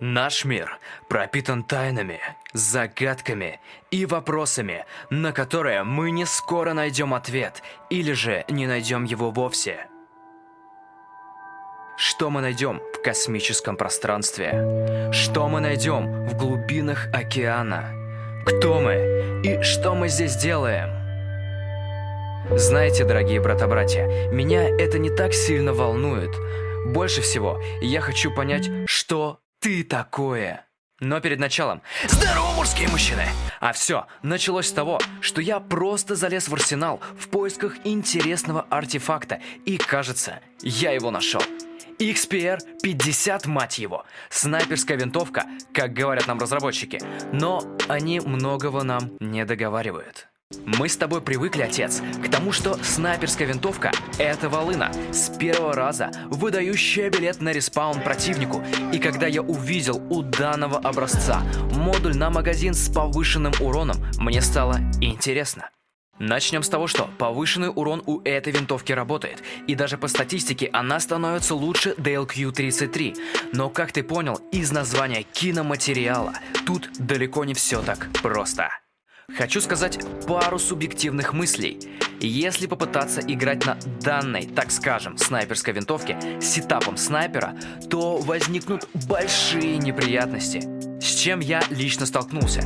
Наш мир пропитан тайнами, загадками и вопросами, на которые мы не скоро найдем ответ, или же не найдем его вовсе. Что мы найдем в космическом пространстве? Что мы найдем в глубинах океана? Кто мы и что мы здесь делаем? Знаете, дорогие брата-братья, меня это не так сильно волнует. Больше всего я хочу понять, что ты такое? Но перед началом Здорово, мужские мужчины! А все началось с того, что я просто залез в арсенал в поисках интересного артефакта И кажется, я его нашел XPR 50, мать его. Снайперская винтовка, как говорят нам разработчики. Но они многого нам не договаривают. Мы с тобой привыкли, отец, к тому, что снайперская винтовка — это волына, с первого раза выдающая билет на респаун противнику. И когда я увидел у данного образца модуль на магазин с повышенным уроном, мне стало интересно. Начнем с того, что повышенный урон у этой винтовки работает, и даже по статистике она становится лучше DLQ-33. Но как ты понял из названия киноматериала, тут далеко не все так просто. Хочу сказать пару субъективных мыслей. Если попытаться играть на данной, так скажем, снайперской винтовке с сетапом снайпера, то возникнут большие неприятности. С чем я лично столкнулся?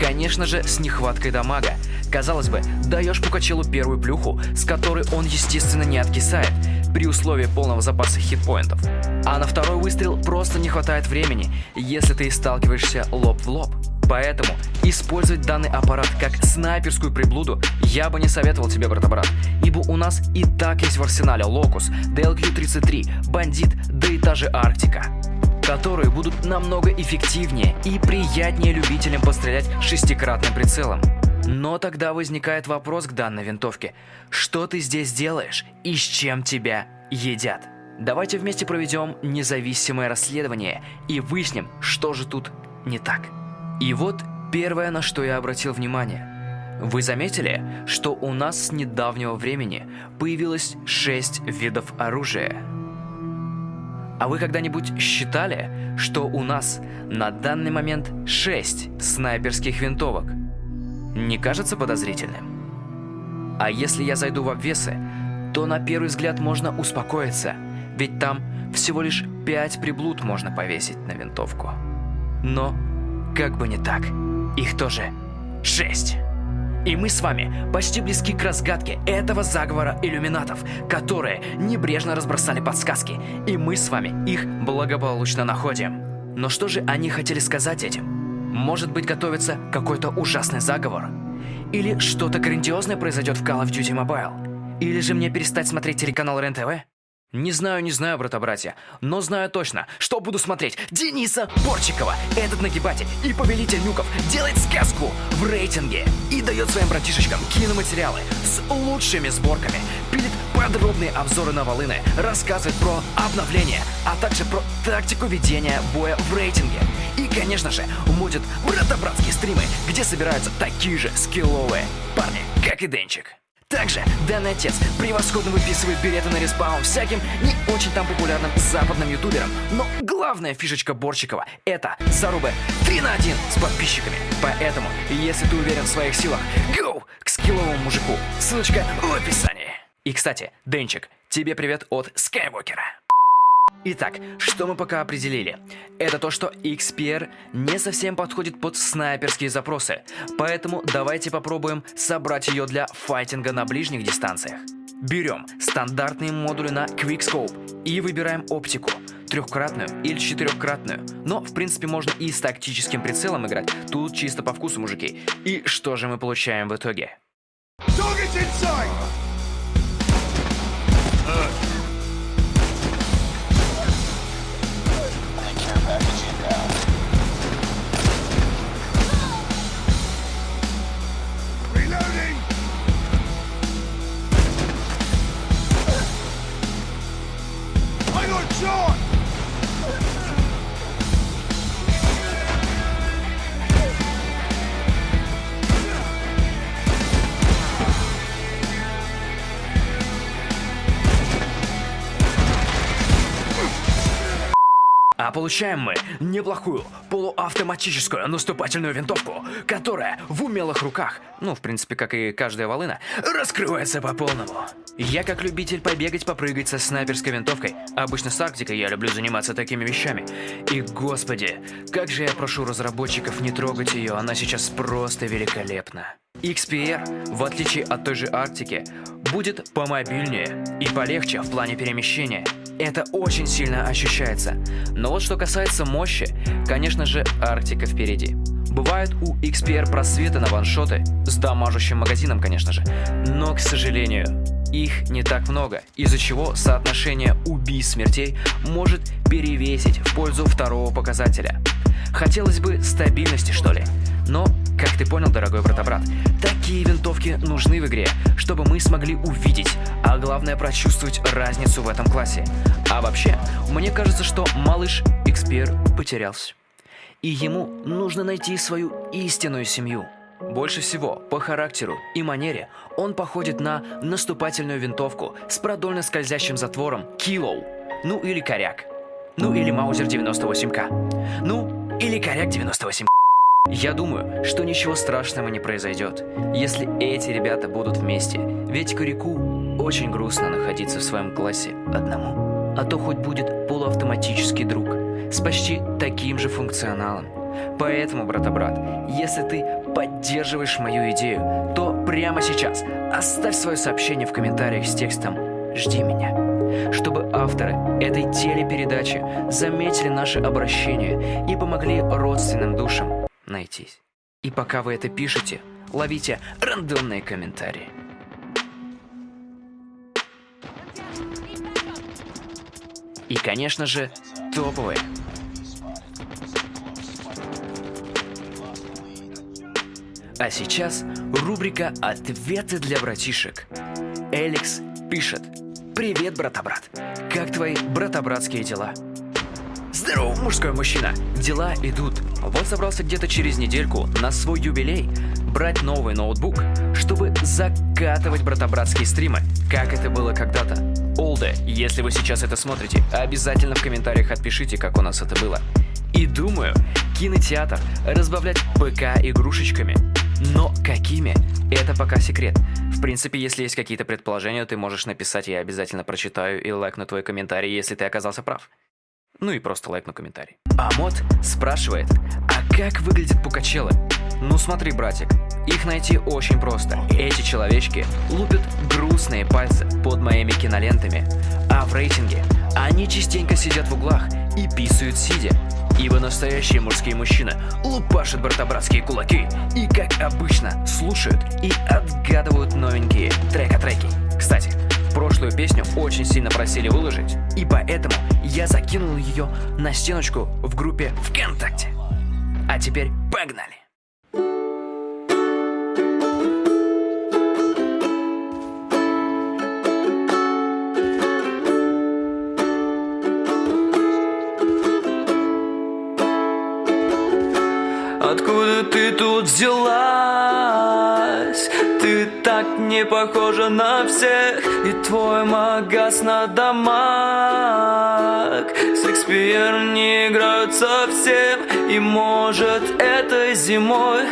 Конечно же, с нехваткой дамага. Казалось бы, даешь Пукачелу первую плюху, с которой он, естественно, не откисает, при условии полного запаса хитпоинтов. А на второй выстрел просто не хватает времени, если ты сталкиваешься лоб в лоб. Поэтому использовать данный аппарат как снайперскую приблуду я бы не советовал тебе, брата-брат, ибо у нас и так есть в арсенале Локус, DLQ-33, Бандит, да и та же Арктика которые будут намного эффективнее и приятнее любителям пострелять шестикратным прицелом. Но тогда возникает вопрос к данной винтовке. Что ты здесь делаешь и с чем тебя едят? Давайте вместе проведем независимое расследование и выясним, что же тут не так. И вот первое, на что я обратил внимание. Вы заметили, что у нас с недавнего времени появилось 6 видов оружия? А вы когда-нибудь считали, что у нас на данный момент 6 снайперских винтовок? Не кажется подозрительным? А если я зайду в обвесы, то на первый взгляд можно успокоиться, ведь там всего лишь 5 приблуд можно повесить на винтовку. Но как бы не так, их тоже шесть. И мы с вами почти близки к разгадке этого заговора иллюминатов, которые небрежно разбросали подсказки, и мы с вами их благополучно находим. Но что же они хотели сказать этим? Может быть готовится какой-то ужасный заговор? Или что-то грандиозное произойдет в Call of Duty Mobile? Или же мне перестать смотреть телеканал РЕН-ТВ? Не знаю, не знаю, брата-братья, но знаю точно, что буду смотреть Дениса Борчикова. Этот нагибатель и повелитель нюков делает сказку в рейтинге и дает своим братишечкам киноматериалы с лучшими сборками, пилит подробные обзоры на волыны, рассказывает про обновления, а также про тактику ведения боя в рейтинге. И, конечно же, мутит брата-братские стримы, где собираются такие же скилловые парни, как и Денчик. Также данный отец превосходно выписывает билеты на респаун всяким не очень там популярным западным ютуберам. Но главная фишечка Борчикова — это зарубы 3 на 1 с подписчиками. Поэтому, если ты уверен в своих силах, go к скилловому мужику. Ссылочка в описании. И, кстати, Денчик, тебе привет от Скайвокера. Итак, что мы пока определили? Это то, что XPR не совсем подходит под снайперские запросы, поэтому давайте попробуем собрать ее для файтинга на ближних дистанциях. Берем стандартные модули на Quickscope и выбираем оптику, трехкратную или четырехкратную, но в принципе можно и с тактическим прицелом играть, тут чисто по вкусу, мужики. И что же мы получаем в итоге? Получаем мы неплохую полуавтоматическую наступательную винтовку, которая в умелых руках, ну, в принципе, как и каждая волына, раскрывается по полному. Я как любитель побегать, попрыгать со снайперской винтовкой, обычно с Арктикой я люблю заниматься такими вещами. И господи, как же я прошу разработчиков не трогать ее, она сейчас просто великолепна. XPR, в отличие от той же Арктики, будет помобильнее и полегче в плане перемещения. Это очень сильно ощущается. Но вот что касается мощи, конечно же, Арктика впереди. Бывают у XPR просветы на ваншоты, с дамажущим магазином, конечно же, но, к сожалению, их не так много, из-за чего соотношение убийств смертей может перевесить в пользу второго показателя. Хотелось бы стабильности, что ли. Но, как ты понял, дорогой брата-брат, такие винтовки нужны в игре, чтобы мы смогли увидеть, а главное прочувствовать разницу в этом классе. А вообще, мне кажется, что малыш XPR потерялся. И ему нужно найти свою истинную семью. Больше всего по характеру и манере он походит на наступательную винтовку с продольно скользящим затвором Килоу, ну или Коряк, ну или Маузер 98К, ну или Коряк 98 я думаю, что ничего страшного не произойдет, если эти ребята будут вместе, ведь Курику очень грустно находиться в своем классе одному. А то хоть будет полуавтоматический друг с почти таким же функционалом. Поэтому, брата-брат, если ты поддерживаешь мою идею, то прямо сейчас оставь свое сообщение в комментариях с текстом «Жди меня», чтобы авторы этой телепередачи заметили наше обращение и помогли родственным душам найтись. И пока вы это пишете, ловите рандомные комментарии. И, конечно же, топовые. А сейчас рубрика «Ответы для братишек». Эликс пишет. Привет, брата-брат. Как твои брата-братские дела? Здорово, мужской мужчина. Дела идут. Вот собрался где-то через недельку на свой юбилей брать новый ноутбук, чтобы закатывать брата-братские стримы, как это было когда-то. Олде, если вы сейчас это смотрите, обязательно в комментариях отпишите, как у нас это было. И думаю, кинотеатр разбавлять ПК игрушечками. Но какими? Это пока секрет. В принципе, если есть какие-то предположения, ты можешь написать, я обязательно прочитаю и лайкну твой комментарий, если ты оказался прав. Ну и просто лайкну комментарий. А мод спрашивает, а как выглядят пукачелы? Ну смотри, братик, их найти очень просто. Эти человечки лупят грустные пальцы под моими кинолентами, а в рейтинге они частенько сидят в углах и писают сидя. Ибо настоящие мужские мужчины лупашат брата-братские кулаки и, как обычно, слушают и отгадывают новенькие трека-треки. Кстати, Прошлую песню очень сильно просили выложить, и поэтому я закинул ее на стеночку в группе ВКонтакте. А теперь погнали! Откуда ты тут взялась? Не похожа на всех. И твой магаз на дамаг Шекспир не играют совсем. И может этой зимой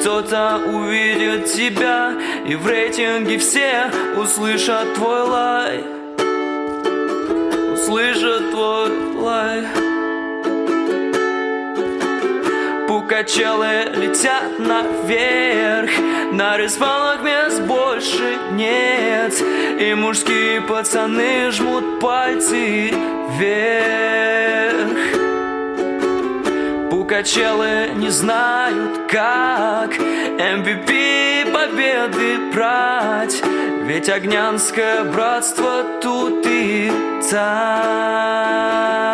Кто-то увидит тебя. И в рейтинге все услышат твой лай. Услышат твой лай Пукачелы летят наверх. На респаунах мест больше нет. И мужские пацаны жмут пальцы вверх. Пукачелы не знают как MVP победы брать. Ведь огнянское братство тут и там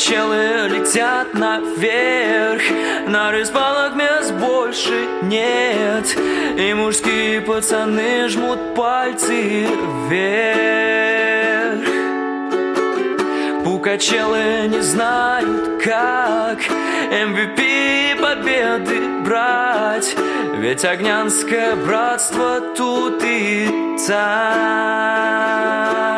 Качелы летят наверх. На респаунах мест больше нет. И мужские пацаны жмут пальцы вверх. Качелы не знают, как MVP победы брать. Ведь Огнянское братство тут и там